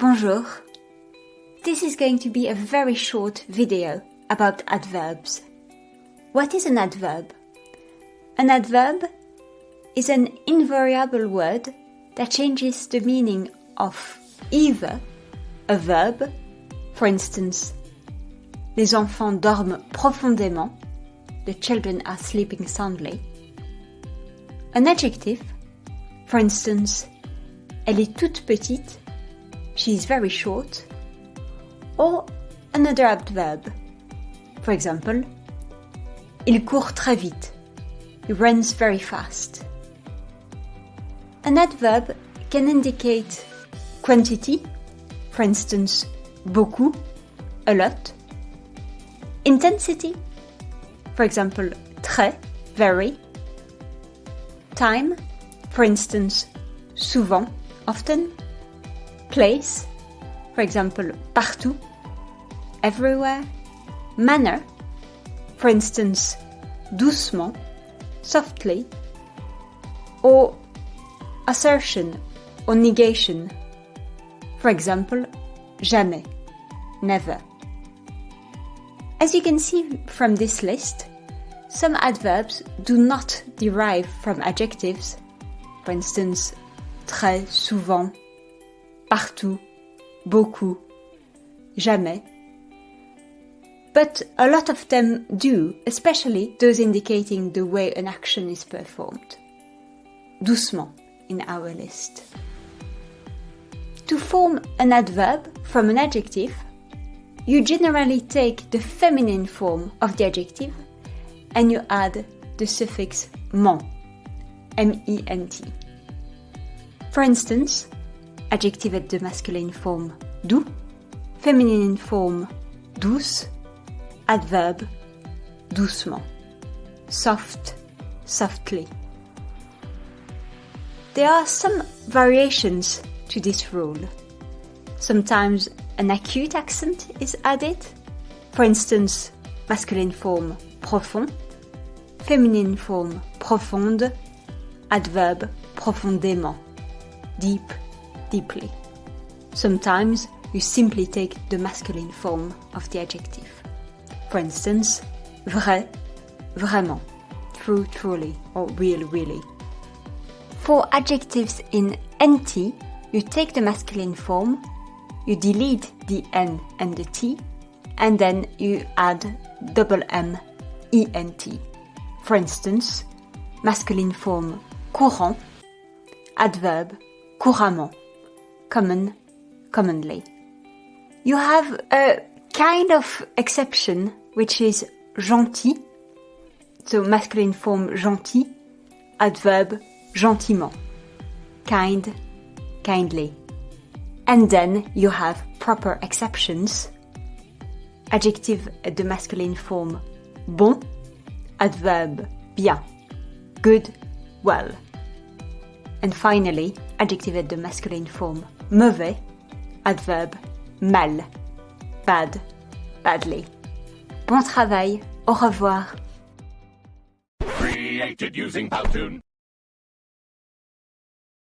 Bonjour. This is going to be a very short video about adverbs. What is an adverb? An adverb is an invariable word that changes the meaning of either a verb, for instance, les enfants dorment profondément, the children are sleeping soundly, an adjective, for instance, elle est toute petite, she is very short, or another adverb. For example, il court très vite. He runs very fast. An adverb can indicate quantity, for instance, beaucoup, a lot. Intensity, for example, très, very. Time, for instance, souvent, often place, for example, partout, everywhere, manner, for instance, doucement, softly, or assertion or negation, for example, jamais, never. As you can see from this list, some adverbs do not derive from adjectives, for instance, très souvent, partout, beaucoup, jamais. But a lot of them do, especially those indicating the way an action is performed. Doucement in our list. To form an adverb from an adjective, you generally take the feminine form of the adjective and you add the suffix ment, M-E-N-T. For instance, adjective at the masculine form doux, feminine form douce, adverb doucement, soft, softly. There are some variations to this rule. Sometimes an acute accent is added, for instance, masculine form profond, feminine form profonde, adverb profondément, deep, deeply. Sometimes you simply take the masculine form of the adjective. For instance, vrai, vraiment, true, truly, or real, really. For adjectives in NT, you take the masculine form, you delete the N and the T, and then you add double M, ENT. For instance, masculine form courant, adverb couramment common, commonly. You have a kind of exception, which is gentil, so masculine form gentil, adverb gentiment, kind, kindly. And then you have proper exceptions, adjective de masculine form bon, adverb bien, good, well. And finally, adjective de masculine form mauvais, adverb mal, bad, badly. Bon travail, au revoir. Created using.